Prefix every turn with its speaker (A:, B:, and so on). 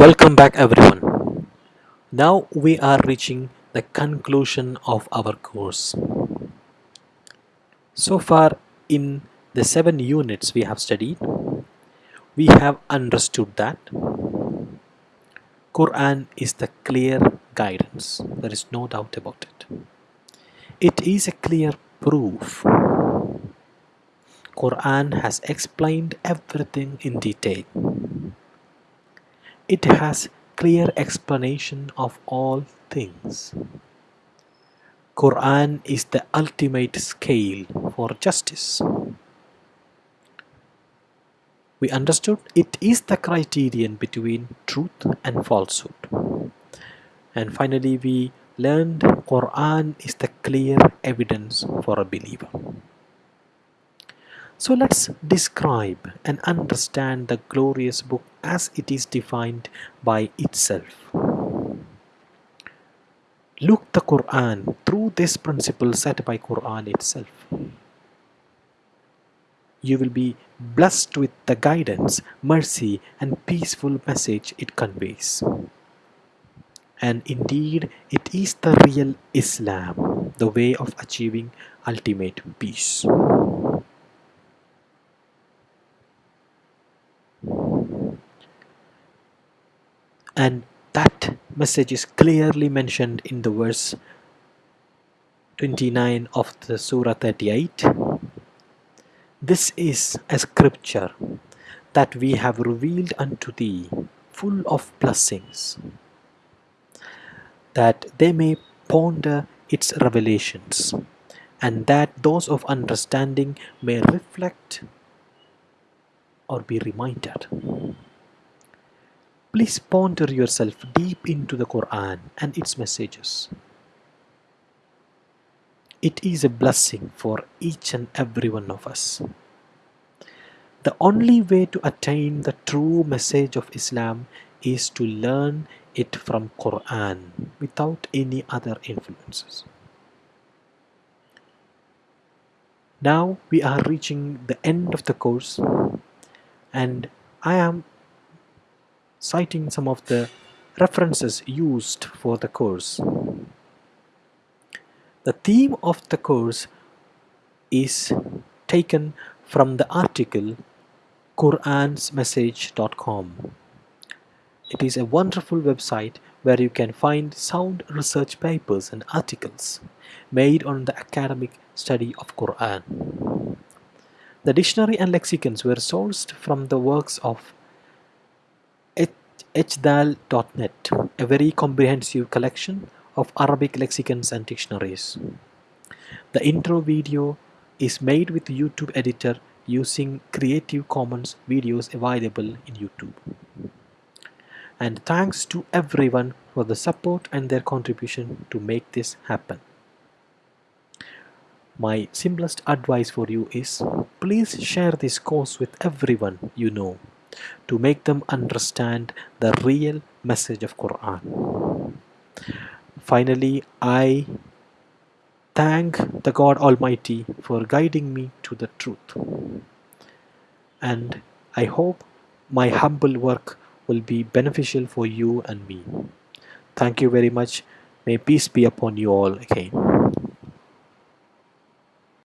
A: Welcome back everyone. Now we are reaching the conclusion of our course. So far in the seven units we have studied, we have understood that Quran is the clear guidance. There is no doubt about it. It is a clear proof. Quran has explained everything in detail it has clear explanation of all things. Quran is the ultimate scale for justice. We understood it is the criterion between truth and falsehood. And finally we learned Quran is the clear evidence for a believer. So let's describe and understand the glorious book as it is defined by itself. Look the Quran through this principle set by Quran itself. You will be blessed with the guidance, mercy and peaceful message it conveys. And indeed, it is the real Islam, the way of achieving ultimate peace. And that message is clearly mentioned in the verse 29 of the surah 38 this is a scripture that we have revealed unto thee full of blessings that they may ponder its revelations and that those of understanding may reflect or be reminded Please ponder yourself deep into the Quran and its messages. It is a blessing for each and every one of us. The only way to attain the true message of Islam is to learn it from Quran without any other influences. Now we are reaching the end of the course and I am citing some of the references used for the course. The theme of the course is taken from the article quransmessage.com. It is a wonderful website where you can find sound research papers and articles made on the academic study of Quran. The dictionary and lexicons were sourced from the works of ejtaal.net, a very comprehensive collection of Arabic lexicons and dictionaries. The intro video is made with YouTube editor using Creative Commons videos available in YouTube. And thanks to everyone for the support and their contribution to make this happen. My simplest advice for you is please share this course with everyone you know to make them understand the real message of Quran. Finally, I thank the God Almighty for guiding me to the truth. And I hope my humble work will be beneficial for you and me. Thank you very much. May peace be upon you all again.